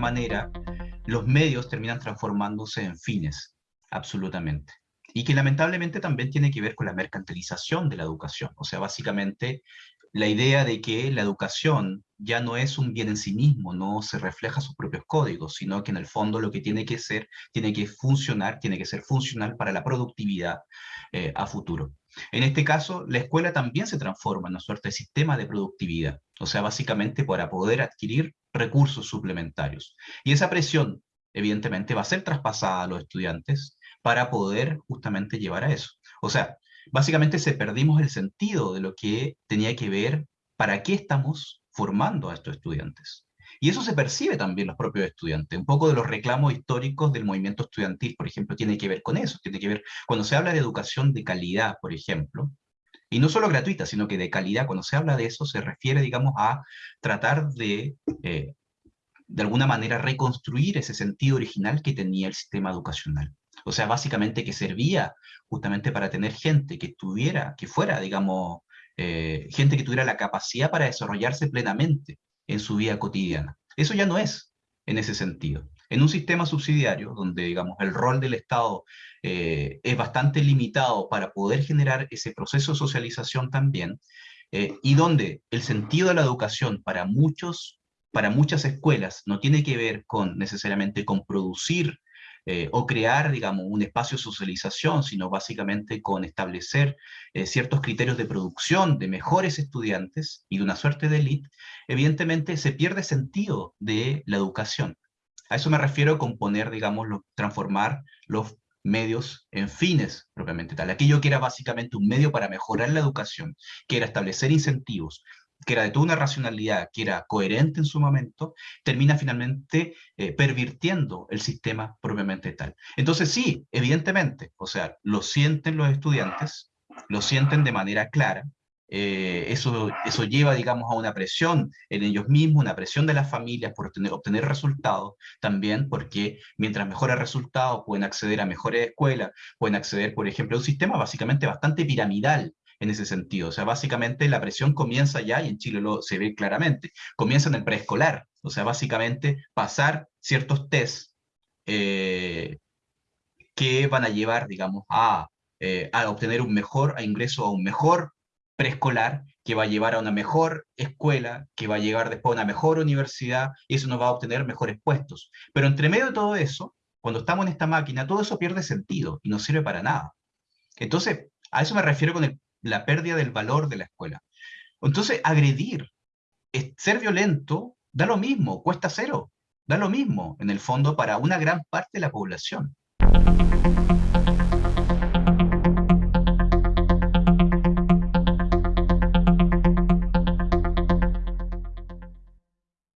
manera los medios terminan transformándose en fines, absolutamente. Y que lamentablemente también tiene que ver con la mercantilización de la educación. O sea, básicamente la idea de que la educación ya no es un bien en sí mismo, no se refleja sus propios códigos, sino que en el fondo lo que tiene que ser, tiene que funcionar, tiene que ser funcional para la productividad eh, a futuro. En este caso, la escuela también se transforma en una suerte de sistema de productividad, o sea, básicamente para poder adquirir recursos suplementarios. Y esa presión, evidentemente, va a ser traspasada a los estudiantes para poder justamente llevar a eso. O sea, básicamente se perdimos el sentido de lo que tenía que ver para qué estamos formando a estos estudiantes. Y eso se percibe también los propios estudiantes. Un poco de los reclamos históricos del movimiento estudiantil, por ejemplo, tiene que ver con eso. Tiene que ver, cuando se habla de educación de calidad, por ejemplo, y no solo gratuita, sino que de calidad, cuando se habla de eso, se refiere, digamos, a tratar de, eh, de alguna manera, reconstruir ese sentido original que tenía el sistema educacional. O sea, básicamente que servía justamente para tener gente que tuviera, que fuera, digamos, eh, gente que tuviera la capacidad para desarrollarse plenamente en su vida cotidiana. Eso ya no es en ese sentido. En un sistema subsidiario, donde digamos, el rol del Estado eh, es bastante limitado para poder generar ese proceso de socialización también, eh, y donde el sentido de la educación para, muchos, para muchas escuelas no tiene que ver con necesariamente con producir eh, o crear, digamos, un espacio de socialización, sino básicamente con establecer ciertos criterios de producción de mejores estudiantes y de una suerte de élite, evidentemente se pierde sentido de la educación. A eso me refiero con poner, digamos, transformar los medios en fines propiamente tal. Aquello que era básicamente un medio para mejorar la educación, que era establecer incentivos, que era de toda una racionalidad, que era coherente en su momento, termina finalmente eh, pervirtiendo el sistema propiamente tal. Entonces sí, evidentemente, o sea, lo sienten los estudiantes, lo sienten de manera clara, eh, eso, eso lleva, digamos, a una presión en ellos mismos, una presión de las familias por obtener, obtener resultados, también porque mientras mejores resultados pueden acceder a mejores escuelas, pueden acceder, por ejemplo, a un sistema básicamente bastante piramidal, en ese sentido. O sea, básicamente la presión comienza ya, y en Chile lo, se ve claramente, comienza en el preescolar. O sea, básicamente pasar ciertos test eh, que van a llevar, digamos, a, eh, a obtener un mejor ingreso a un mejor preescolar, que va a llevar a una mejor escuela, que va a llegar después a una mejor universidad, y eso nos va a obtener mejores puestos. Pero entre medio de todo eso, cuando estamos en esta máquina, todo eso pierde sentido y no sirve para nada. Entonces, a eso me refiero con la pérdida del valor de la escuela. Entonces, agredir, ser violento, da lo mismo, cuesta cero, da lo mismo, en el fondo, para una gran parte de la población.